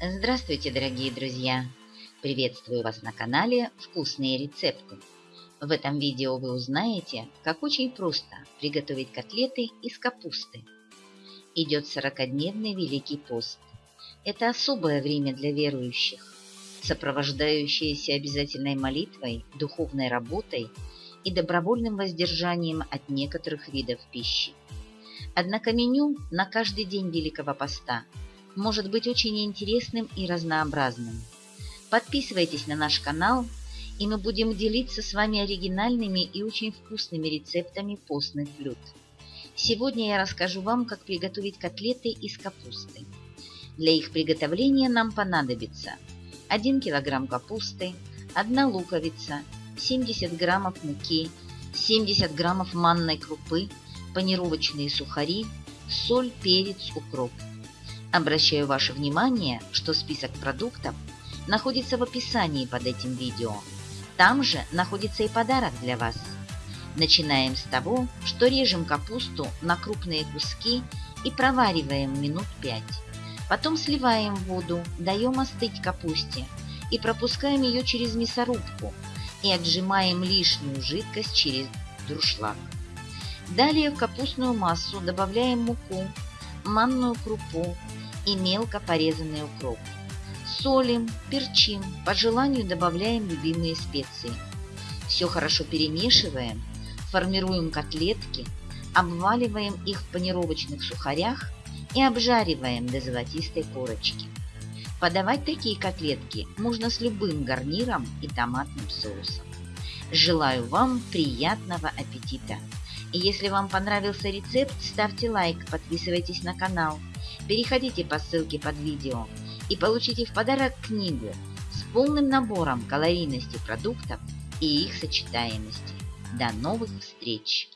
Здравствуйте, дорогие друзья! Приветствую вас на канале «Вкусные рецепты». В этом видео вы узнаете, как очень просто приготовить котлеты из капусты. Идет 40-дневный Великий пост. Это особое время для верующих, сопровождающееся обязательной молитвой, духовной работой и добровольным воздержанием от некоторых видов пищи. Однако меню на каждый день Великого Поста может быть очень интересным и разнообразным. Подписывайтесь на наш канал, и мы будем делиться с вами оригинальными и очень вкусными рецептами постных блюд. Сегодня я расскажу вам, как приготовить котлеты из капусты. Для их приготовления нам понадобится 1 кг капусты, 1 луковица, 70 граммов муки, 70 граммов манной крупы, панировочные сухари, соль, перец, укроп. Обращаю ваше внимание, что список продуктов находится в описании под этим видео. Там же находится и подарок для вас. Начинаем с того, что режем капусту на крупные куски и провариваем минут 5. Потом сливаем воду, даем остыть капусте и пропускаем ее через мясорубку и отжимаем лишнюю жидкость через дуршлаг. Далее в капустную массу добавляем муку, манную крупу и мелко порезанный укроп. Солим, перчим, по желанию добавляем любимые специи. Все хорошо перемешиваем, формируем котлетки, обваливаем их в панировочных сухарях и обжариваем до золотистой корочки. Подавать такие котлетки можно с любым гарниром и томатным соусом. Желаю вам приятного аппетита! И если вам понравился рецепт, ставьте лайк, подписывайтесь на канал, переходите по ссылке под видео и получите в подарок книгу с полным набором калорийности продуктов и их сочетаемости. До новых встреч!